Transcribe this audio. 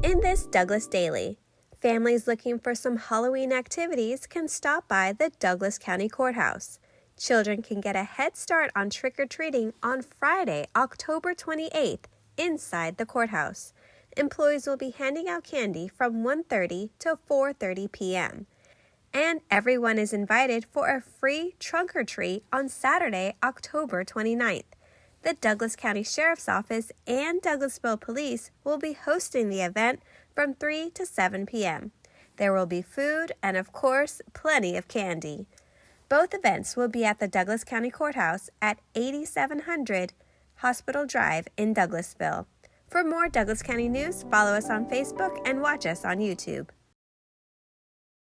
In this Douglas Daily, families looking for some Halloween activities can stop by the Douglas County Courthouse. Children can get a head start on trick or treating on Friday, October 28th, inside the courthouse. Employees will be handing out candy from 1:30 to 4:30 p.m. And everyone is invited for a free trunk or treat on Saturday, October 29th. The Douglas County Sheriff's Office and Douglasville Police will be hosting the event from 3 to 7 p.m. There will be food and, of course, plenty of candy. Both events will be at the Douglas County Courthouse at 8700 Hospital Drive in Douglasville. For more Douglas County news, follow us on Facebook and watch us on YouTube.